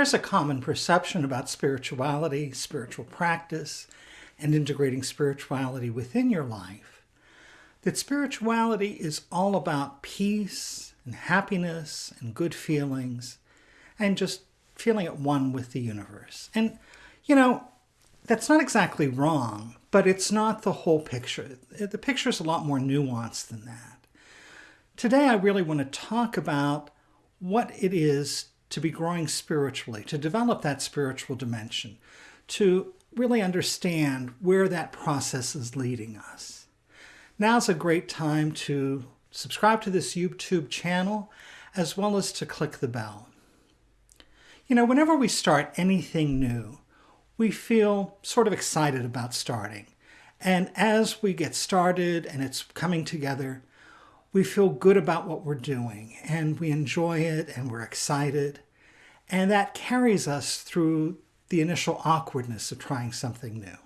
There's a common perception about spirituality, spiritual practice, and integrating spirituality within your life that spirituality is all about peace and happiness and good feelings and just feeling at one with the universe. And, you know, that's not exactly wrong, but it's not the whole picture. The picture is a lot more nuanced than that. Today, I really want to talk about what it is to be growing spiritually, to develop that spiritual dimension, to really understand where that process is leading us. Now's a great time to subscribe to this YouTube channel as well as to click the bell. You know, whenever we start anything new, we feel sort of excited about starting. And as we get started and it's coming together, we feel good about what we're doing and we enjoy it and we're excited. And that carries us through the initial awkwardness of trying something new.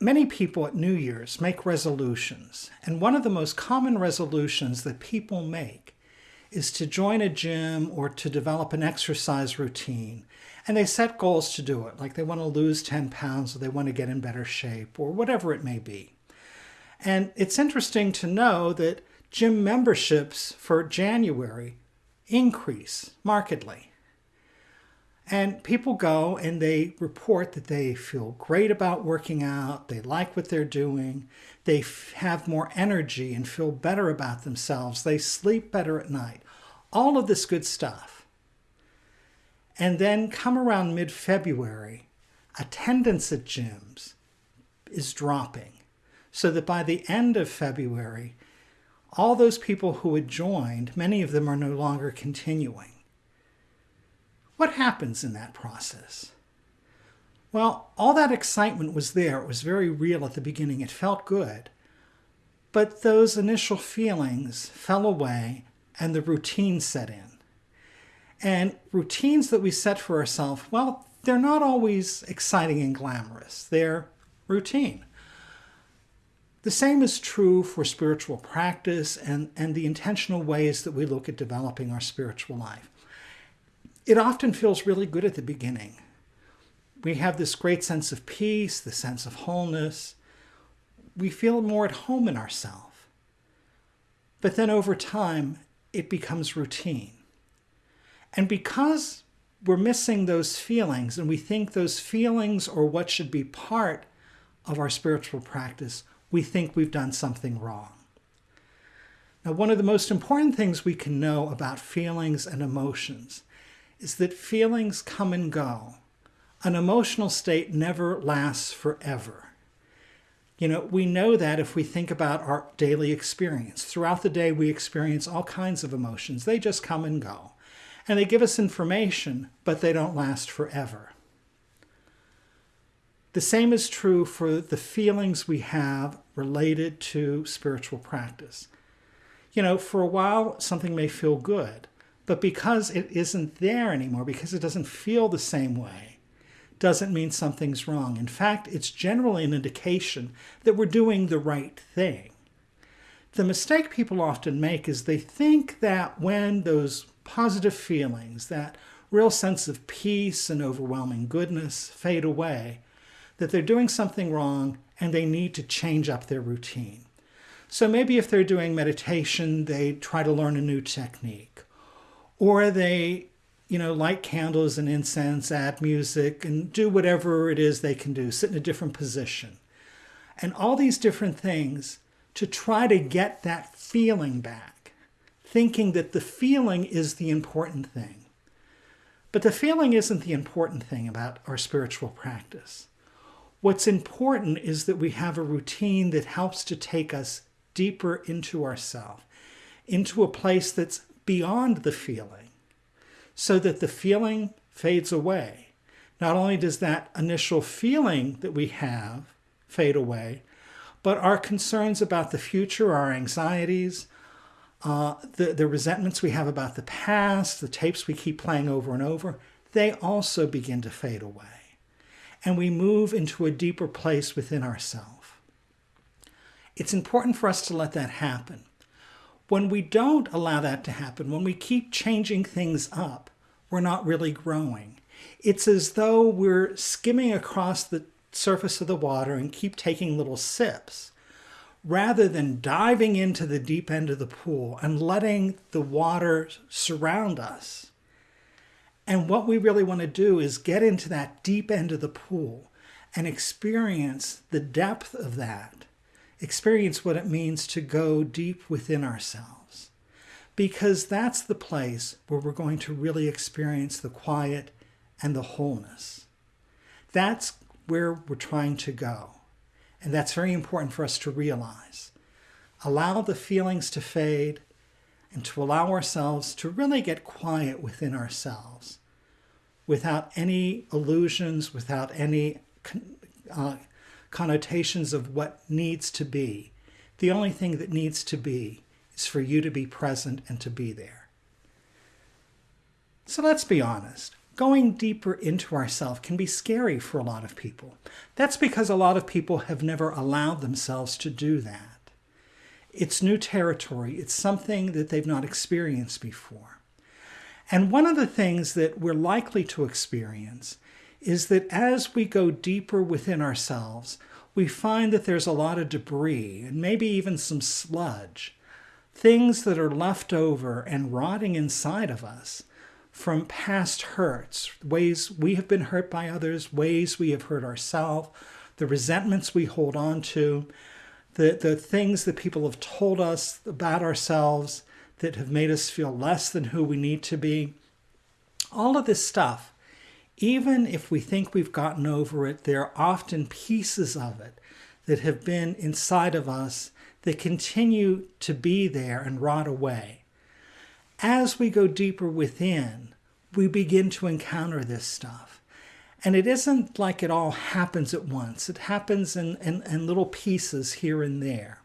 Many people at New Year's make resolutions, and one of the most common resolutions that people make is to join a gym or to develop an exercise routine. And they set goals to do it, like they want to lose 10 pounds or they want to get in better shape or whatever it may be. And it's interesting to know that gym memberships for January increase markedly. And people go and they report that they feel great about working out, they like what they're doing, they have more energy and feel better about themselves, they sleep better at night, all of this good stuff. And then come around mid-February, attendance at gyms is dropping. So that by the end of February, all those people who had joined, many of them are no longer continuing. What happens in that process? Well, all that excitement was there. It was very real at the beginning. It felt good. But those initial feelings fell away and the routine set in. And routines that we set for ourselves, well, they're not always exciting and glamorous. They're routine. The same is true for spiritual practice and, and the intentional ways that we look at developing our spiritual life it often feels really good at the beginning. We have this great sense of peace, the sense of wholeness. We feel more at home in ourselves. But then over time, it becomes routine. And because we're missing those feelings and we think those feelings are what should be part of our spiritual practice, we think we've done something wrong. Now, one of the most important things we can know about feelings and emotions is that feelings come and go. An emotional state never lasts forever. You know, we know that if we think about our daily experience. Throughout the day, we experience all kinds of emotions. They just come and go. And they give us information, but they don't last forever. The same is true for the feelings we have related to spiritual practice. You know, for a while, something may feel good. But because it isn't there anymore, because it doesn't feel the same way, doesn't mean something's wrong. In fact, it's generally an indication that we're doing the right thing. The mistake people often make is they think that when those positive feelings, that real sense of peace and overwhelming goodness fade away, that they're doing something wrong and they need to change up their routine. So maybe if they're doing meditation, they try to learn a new technique or they, you know, light candles and incense, add music, and do whatever it is they can do, sit in a different position. And all these different things to try to get that feeling back, thinking that the feeling is the important thing. But the feeling isn't the important thing about our spiritual practice. What's important is that we have a routine that helps to take us deeper into ourselves, into a place that's beyond the feeling so that the feeling fades away. Not only does that initial feeling that we have fade away, but our concerns about the future, our anxieties, uh, the, the resentments we have about the past, the tapes we keep playing over and over, they also begin to fade away. And we move into a deeper place within ourselves. It's important for us to let that happen. When we don't allow that to happen, when we keep changing things up, we're not really growing. It's as though we're skimming across the surface of the water and keep taking little sips rather than diving into the deep end of the pool and letting the water surround us. And what we really want to do is get into that deep end of the pool and experience the depth of that, experience what it means to go deep within ourselves. Because that's the place where we're going to really experience the quiet and the wholeness. That's where we're trying to go. And that's very important for us to realize. Allow the feelings to fade and to allow ourselves to really get quiet within ourselves without any illusions, without any uh, connotations of what needs to be. The only thing that needs to be is for you to be present and to be there. So let's be honest going deeper into ourselves can be scary for a lot of people. That's because a lot of people have never allowed themselves to do that. It's new territory. It's something that they've not experienced before. And one of the things that we're likely to experience is that as we go deeper within ourselves, we find that there's a lot of debris and maybe even some sludge, things that are left over and rotting inside of us from past hurts, ways we have been hurt by others, ways we have hurt ourselves, the resentments we hold on to, the, the things that people have told us about ourselves that have made us feel less than who we need to be. All of this stuff, even if we think we've gotten over it, there are often pieces of it that have been inside of us that continue to be there and rot away as we go deeper within, we begin to encounter this stuff. And it isn't like it all happens at once. It happens in, in, in, little pieces here and there.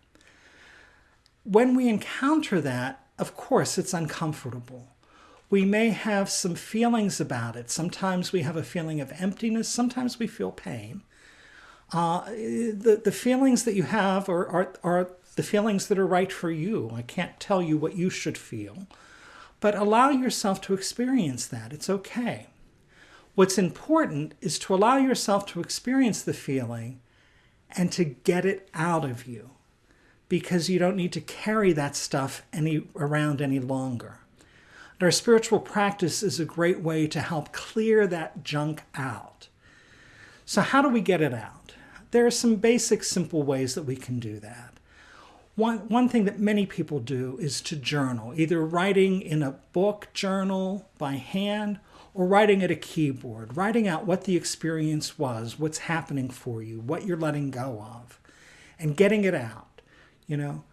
When we encounter that, of course, it's uncomfortable. We may have some feelings about it. Sometimes we have a feeling of emptiness. Sometimes we feel pain. Uh, the, the feelings that you have are, are, are the feelings that are right for you. I can't tell you what you should feel. But allow yourself to experience that. It's okay. What's important is to allow yourself to experience the feeling and to get it out of you because you don't need to carry that stuff any around any longer. And our spiritual practice is a great way to help clear that junk out. So how do we get it out? There are some basic simple ways that we can do that. One, one thing that many people do is to journal, either writing in a book journal by hand or writing at a keyboard, writing out what the experience was, what's happening for you, what you're letting go of, and getting it out. You know,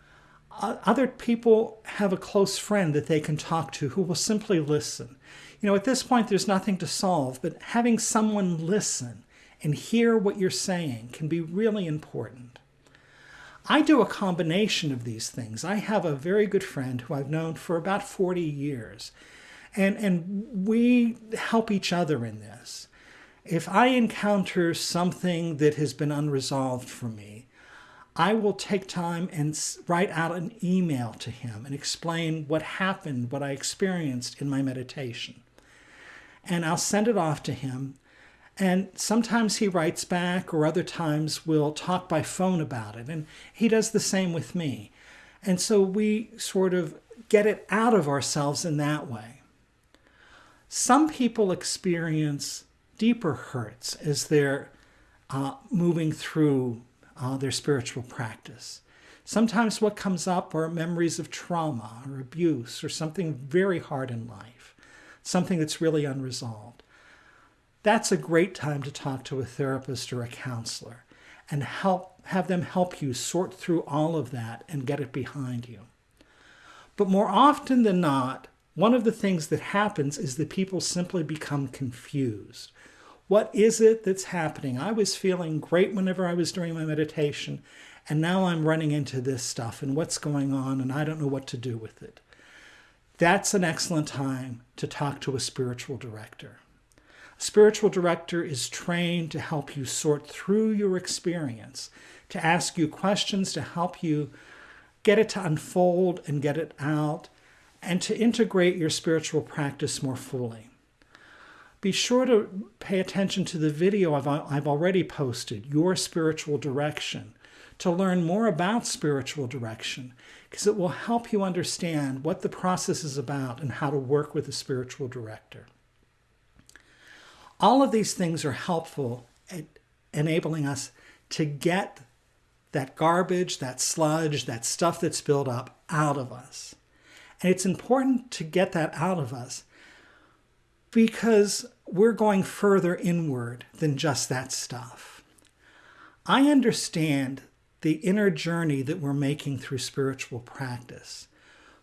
other people have a close friend that they can talk to who will simply listen. You know, at this point, there's nothing to solve, but having someone listen and hear what you're saying can be really important. I do a combination of these things. I have a very good friend who I've known for about 40 years, and, and we help each other in this. If I encounter something that has been unresolved for me, I will take time and write out an email to him and explain what happened, what I experienced in my meditation. And I'll send it off to him and sometimes he writes back, or other times we'll talk by phone about it. And he does the same with me. And so we sort of get it out of ourselves in that way. Some people experience deeper hurts as they're uh, moving through uh, their spiritual practice. Sometimes what comes up are memories of trauma or abuse or something very hard in life, something that's really unresolved that's a great time to talk to a therapist or a counselor and help have them help you sort through all of that and get it behind you. But more often than not, one of the things that happens is that people simply become confused. What is it that's happening? I was feeling great whenever I was doing my meditation, and now I'm running into this stuff and what's going on, and I don't know what to do with it. That's an excellent time to talk to a spiritual director. A spiritual director is trained to help you sort through your experience, to ask you questions to help you get it to unfold and get it out, and to integrate your spiritual practice more fully. Be sure to pay attention to the video I've, I've already posted, Your Spiritual Direction, to learn more about spiritual direction, because it will help you understand what the process is about and how to work with a spiritual director. All of these things are helpful at enabling us to get that garbage, that sludge, that stuff that's built up out of us. And it's important to get that out of us because we're going further inward than just that stuff. I understand the inner journey that we're making through spiritual practice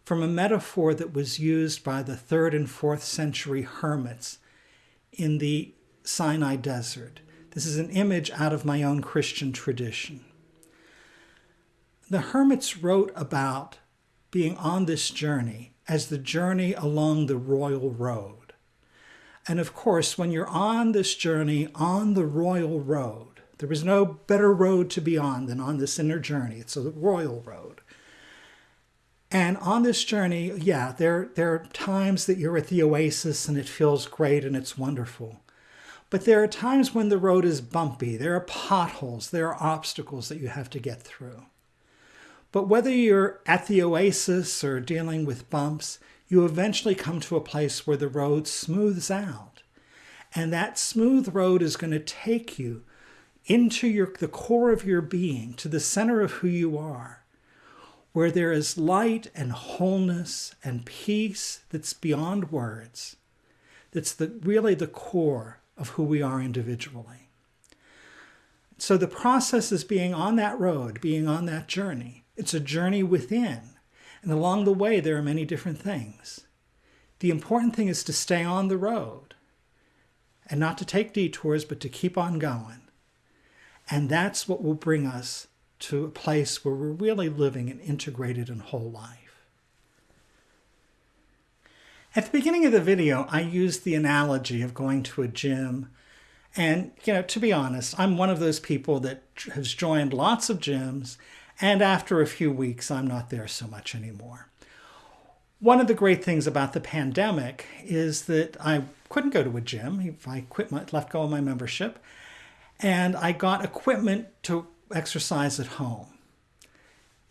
from a metaphor that was used by the third and fourth century hermits in the Sinai desert. This is an image out of my own Christian tradition. The hermits wrote about being on this journey as the journey along the royal road. And of course, when you're on this journey on the royal road, there is no better road to be on than on this inner journey. It's a royal road. And on this journey, yeah, there, there are times that you're at the oasis and it feels great and it's wonderful. But there are times when the road is bumpy. There are potholes. There are obstacles that you have to get through. But whether you're at the oasis or dealing with bumps, you eventually come to a place where the road smooths out. And that smooth road is going to take you into your, the core of your being, to the center of who you are, where there is light and wholeness and peace that's beyond words, that's the, really the core of who we are individually. So the process is being on that road, being on that journey. It's a journey within. And along the way, there are many different things. The important thing is to stay on the road and not to take detours, but to keep on going. And that's what will bring us to a place where we're really living an integrated and whole life. At the beginning of the video, I used the analogy of going to a gym. And, you know, to be honest, I'm one of those people that has joined lots of gyms and after a few weeks, I'm not there so much anymore. One of the great things about the pandemic is that I couldn't go to a gym. if I quit my, left go of my membership, and I got equipment to exercise at home.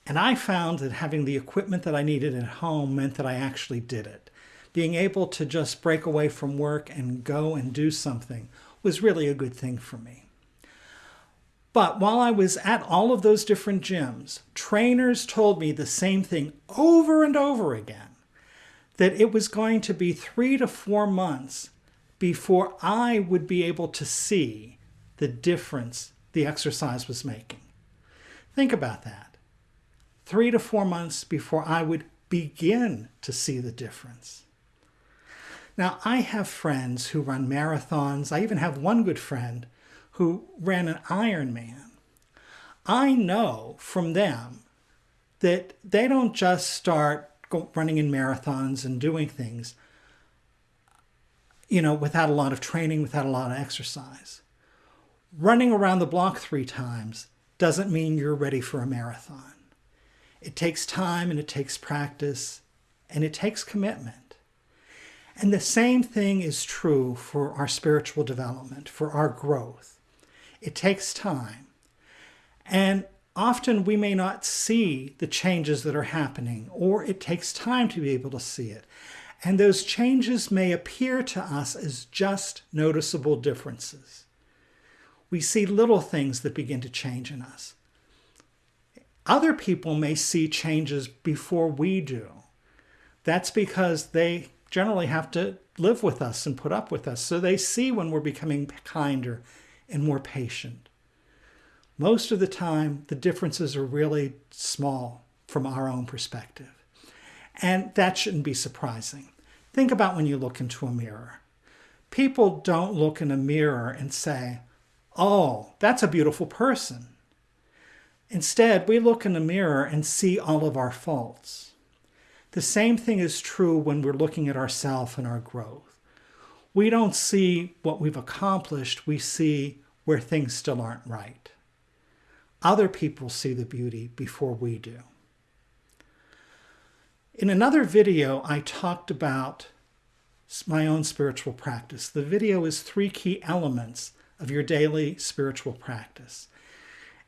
And I found that having the equipment that I needed at home meant that I actually did it. Being able to just break away from work and go and do something was really a good thing for me. But while I was at all of those different gyms, trainers told me the same thing over and over again that it was going to be three to four months before I would be able to see the difference the exercise was making. Think about that. Three to four months before I would begin to see the difference. Now, I have friends who run marathons. I even have one good friend who ran an Ironman, I know from them that they don't just start running in marathons and doing things, you know, without a lot of training, without a lot of exercise. Running around the block three times doesn't mean you're ready for a marathon. It takes time and it takes practice and it takes commitment. And the same thing is true for our spiritual development, for our growth. It takes time. And often we may not see the changes that are happening, or it takes time to be able to see it. And those changes may appear to us as just noticeable differences. We see little things that begin to change in us. Other people may see changes before we do. That's because they generally have to live with us and put up with us. So they see when we're becoming kinder and more patient. Most of the time, the differences are really small from our own perspective. And that shouldn't be surprising. Think about when you look into a mirror. People don't look in a mirror and say, oh, that's a beautiful person. Instead, we look in the mirror and see all of our faults. The same thing is true when we're looking at ourselves and our growth we don't see what we've accomplished, we see where things still aren't right. Other people see the beauty before we do. In another video, I talked about my own spiritual practice. The video is three key elements of your daily spiritual practice.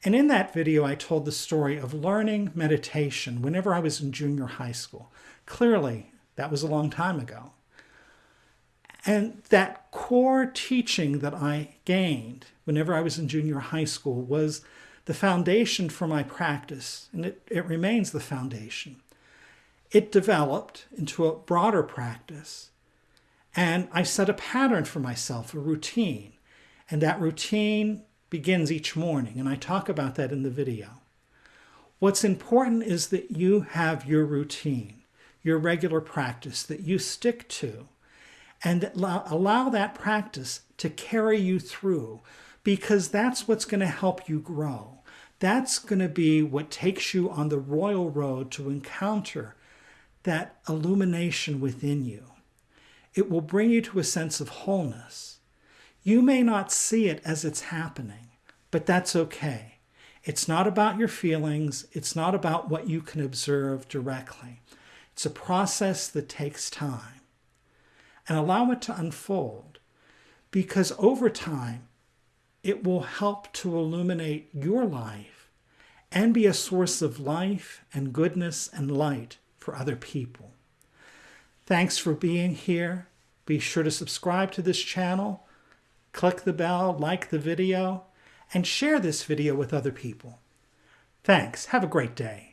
And in that video, I told the story of learning meditation whenever I was in junior high school. Clearly, that was a long time ago. And that core teaching that I gained whenever I was in junior high school was the foundation for my practice, and it, it remains the foundation. It developed into a broader practice, and I set a pattern for myself, a routine. And that routine begins each morning, and I talk about that in the video. What's important is that you have your routine, your regular practice that you stick to, and allow that practice to carry you through because that's what's going to help you grow. That's going to be what takes you on the royal road to encounter that illumination within you. It will bring you to a sense of wholeness. You may not see it as it's happening, but that's okay. It's not about your feelings. It's not about what you can observe directly. It's a process that takes time. And allow it to unfold because over time, it will help to illuminate your life and be a source of life and goodness and light for other people. Thanks for being here. Be sure to subscribe to this channel, click the bell, like the video, and share this video with other people. Thanks. Have a great day.